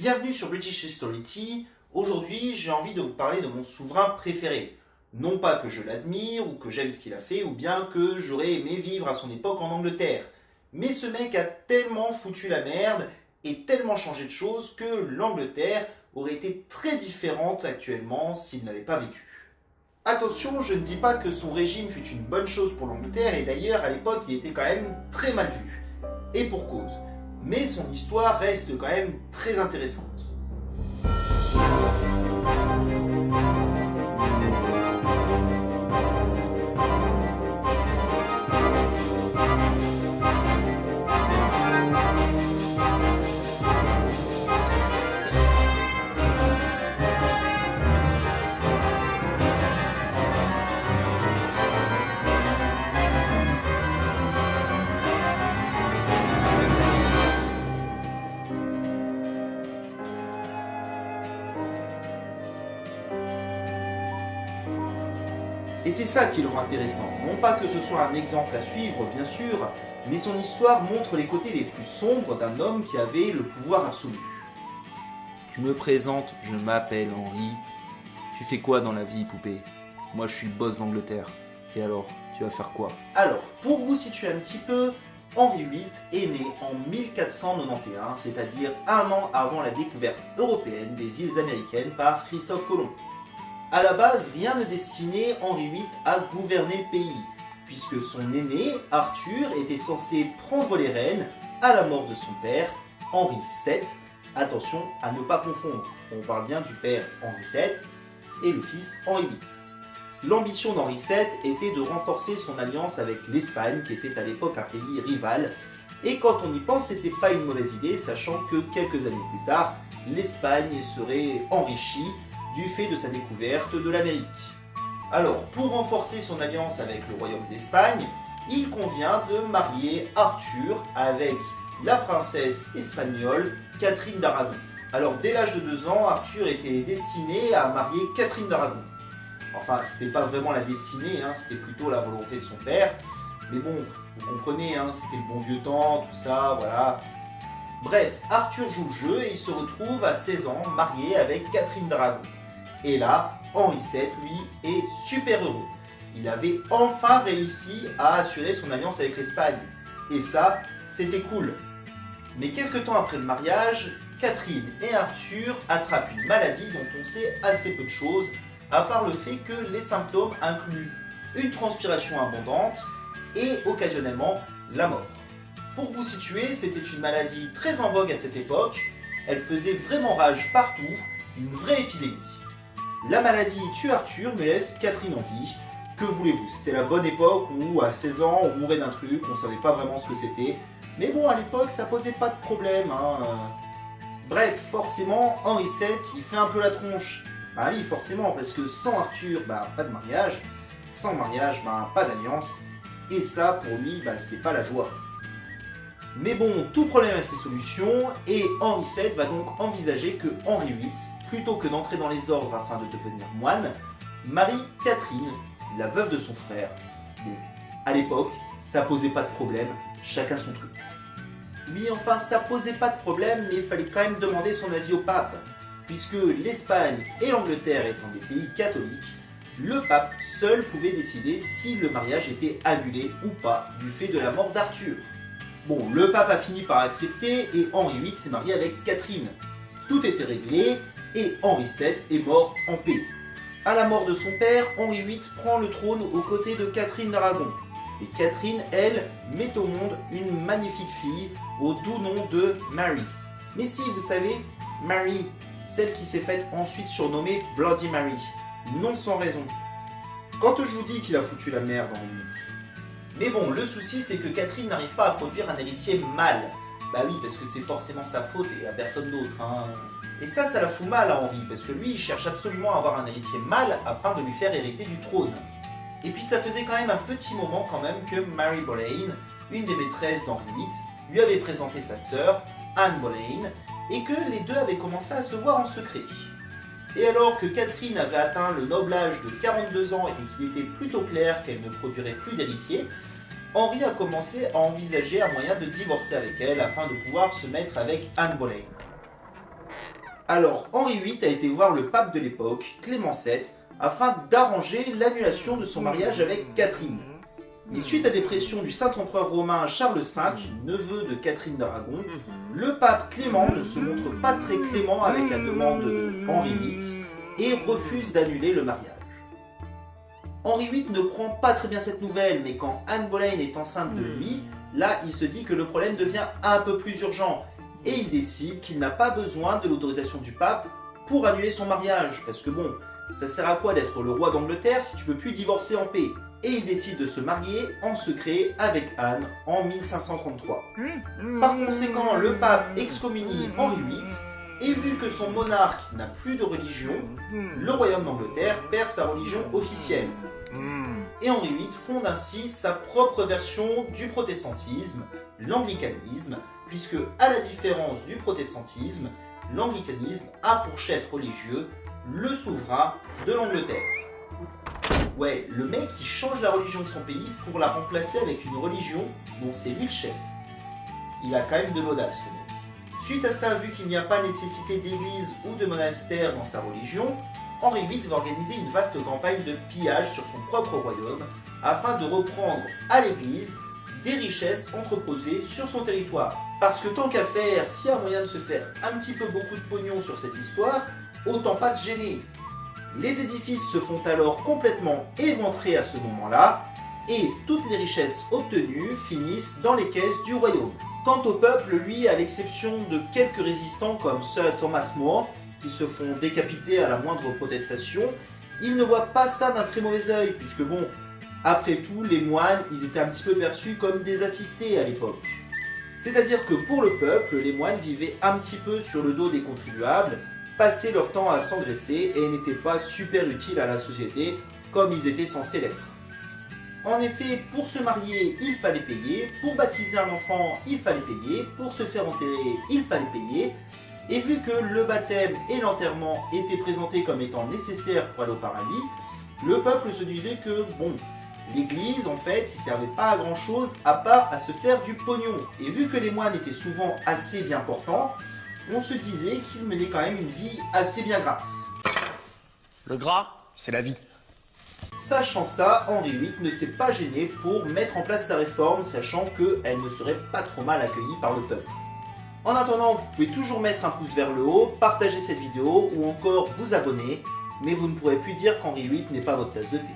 Bienvenue sur British History Aujourd'hui, j'ai envie de vous parler de mon souverain préféré. Non pas que je l'admire ou que j'aime ce qu'il a fait ou bien que j'aurais aimé vivre à son époque en Angleterre. Mais ce mec a tellement foutu la merde et tellement changé de choses que l'Angleterre aurait été très différente actuellement s'il n'avait pas vécu. Attention, je ne dis pas que son régime fut une bonne chose pour l'Angleterre, et d'ailleurs à l'époque il était quand même très mal vu. Et pour cause. Mais son histoire reste quand même très intéressante. Et c'est ça qui le rend intéressant. Non pas que ce soit un exemple à suivre, bien sûr, mais son histoire montre les côtés les plus sombres d'un homme qui avait le pouvoir absolu. Je me présente, je m'appelle Henri. Tu fais quoi dans la vie, poupée? Moi, je suis le boss d'Angleterre. Et alors, tu vas faire quoi? Alors, pour vous situer un petit peu, Henri VIII est né en 1491, c'est-à-dire un an avant la découverte européenne des îles américaines par Christophe Colomb. A la base, rien ne destinait Henri VIII à gouverner le pays, puisque son aîné, Arthur, était censé prendre les rênes à la mort de son père, Henri VII. Attention à ne pas confondre, on parle bien du père Henri VII et le fils Henri VIII. L'ambition d'Henri VII était de renforcer son alliance avec l'Espagne, qui était à l'époque un pays rival, et quand on y pense, c'était pas une mauvaise idée, sachant que quelques années plus tard, l'Espagne serait enrichie du fait de sa découverte de l'Amérique. Alors, pour renforcer son alliance avec le royaume d'Espagne, il convient de marier Arthur avec la princesse espagnole Catherine d'Aragon. Alors, dès l'âge de 2 ans, Arthur était destiné à marier Catherine d'Aragon. Enfin, c'était pas vraiment la destinée, hein, c'était plutôt la volonté de son père. Mais bon, vous comprenez, hein, c'était le bon vieux temps, tout ça, voilà. Bref, Arthur joue le jeu et il se retrouve à 16 ans marié avec Catherine d'Aragon. Et là, Henri VII, lui, est super heureux. Il avait enfin réussi à assurer son alliance avec l'Espagne. Et ça, c'était cool. Mais quelques temps après le mariage, Catherine et Arthur attrapent une maladie dont on sait assez peu de choses, à part le fait que les symptômes incluent une transpiration abondante et occasionnellement la mort. Pour vous situer, c'était une maladie très en vogue à cette époque, elle faisait vraiment rage partout, une vraie épidémie. La maladie tue Arthur mais laisse Catherine en vie. Que voulez-vous? C'était la bonne époque où à 16 ans on mourait d'un truc, on savait pas vraiment ce que c'était. Mais bon, à l'époque ça posait pas de problème. Hein. Bref, forcément, Henri VII, il fait un peu la tronche. Bah oui, forcément, parce que sans Arthur, bah pas de mariage. Sans mariage, bah pas d'alliance. Et ça, pour lui, bah c'est pas la joie. Mais bon, tout problème a ses solutions, et Henri VII va donc envisager que Henri VIII plutôt que d'entrer dans les ordres afin de devenir moine, Marie-Catherine, la veuve de son frère. Bon, à l'époque, ça posait pas de problème, chacun son truc. Oui, enfin, ça posait pas de problème, mais il fallait quand même demander son avis au pape. Puisque l'Espagne et l'Angleterre étant des pays catholiques, le pape seul pouvait décider si le mariage était annulé ou pas du fait de la mort d'Arthur. Bon, le pape a fini par accepter et Henri VIII s'est marié avec Catherine. Tout était réglé et Henri VII est mort en paix. À la mort de son père, Henri VIII prend le trône aux côtés de Catherine d'Aragon. Et Catherine, elle, met au monde une magnifique fille au doux nom de Mary. Mais si, vous savez, Mary, celle qui s'est faite ensuite surnommer Bloody Mary. Non sans raison. Quand je vous dis qu'il a foutu la merde Henri VIII. Mais bon, le souci c'est que Catherine n'arrive pas à produire un héritier mâle. Bah oui, parce que c'est forcément sa faute et à personne d'autre. Hein. Et ça, ça la fout mal à Henri, parce que lui, il cherche absolument à avoir un héritier mâle afin de lui faire hériter du trône. Et puis ça faisait quand même un petit moment quand même que Mary Boleyn, une des maîtresses d'Henri VIII, lui avait présenté sa sœur, Anne Boleyn, et que les deux avaient commencé à se voir en secret. Et alors que Catherine avait atteint le noble âge de 42 ans et qu'il était plutôt clair qu'elle ne produirait plus d'héritier, Henri a commencé à envisager un moyen de divorcer avec elle afin de pouvoir se mettre avec Anne Boleyn. Alors Henri VIII a été voir le pape de l'époque, Clément VII, afin d'arranger l'annulation de son mariage avec Catherine. Mais suite à des pressions du saint-empereur romain Charles V, neveu de Catherine d'Aragon, le pape Clément ne se montre pas très clément avec la demande de Henri VIII et refuse d'annuler le mariage. Henri VIII ne prend pas très bien cette nouvelle, mais quand Anne Boleyn est enceinte de lui, là il se dit que le problème devient un peu plus urgent, et il décide qu'il n'a pas besoin de l'autorisation du pape pour annuler son mariage, parce que bon, ça sert à quoi d'être le roi d'Angleterre si tu peux plus divorcer en paix? Et il décide de se marier en secret avec Anne en 1533. Par conséquent, le pape excommunie Henri VIII, et vu que son monarque n'a plus de religion, le royaume d'Angleterre perd sa religion officielle. Et Henri VIII fonde ainsi sa propre version du protestantisme, l'anglicanisme, puisque à la différence du protestantisme, l'anglicanisme a pour chef religieux le souverain de l'Angleterre. Ouais, le mec qui change la religion de son pays pour la remplacer avec une religion dont c'est lui le chef. Il a quand même de l'audace le mec. Suite à ça, vu qu'il n'y a pas nécessité d'église ou de monastère dans sa religion, Henri VIII va organiser une vaste campagne de pillage sur son propre royaume afin de reprendre à l'église des richesses entreposées sur son territoire. Parce que tant qu'à faire, s'il y a moyen de se faire un petit peu beaucoup de pognon sur cette histoire, autant pas se gêner. Les édifices se font alors complètement éventrer à ce moment-là, et toutes les richesses obtenues finissent dans les caisses du royaume. Quant au peuple, lui, à l'exception de quelques résistants comme Sir Thomas More, qui se font décapiter à la moindre protestation, il ne voit pas ça d'un très mauvais œil, puisque bon, après tout, les moines, ils étaient un petit peu perçus comme des assistés à l'époque. C'est-à-dire que pour le peuple, les moines vivaient un petit peu sur le dos des contribuables, passaient leur temps à s'engraisser et n'étaient pas super utiles à la société comme ils étaient censés l'être. En effet, pour se marier, il fallait payer, pour baptiser un enfant, il fallait payer, pour se faire enterrer, il fallait payer, et vu que le baptême et l'enterrement étaient présentés comme étant nécessaires pour aller au paradis, le peuple se disait que, bon, l'église, en fait, il servait pas à grand chose à part à se faire du pognon. Et vu que les moines étaient souvent assez bien portants, on se disait qu'ils menaient quand même une vie assez bien grasse. Le gras, c'est la vie. Sachant ça, Henri VIII ne s'est pas gêné pour mettre en place sa réforme, sachant qu'elle ne serait pas trop mal accueillie par le peuple. En attendant, vous pouvez toujours mettre un pouce vers le haut, partager cette vidéo ou encore vous abonner, mais vous ne pourrez plus dire qu'Henri VIII n'est pas votre tasse de thé.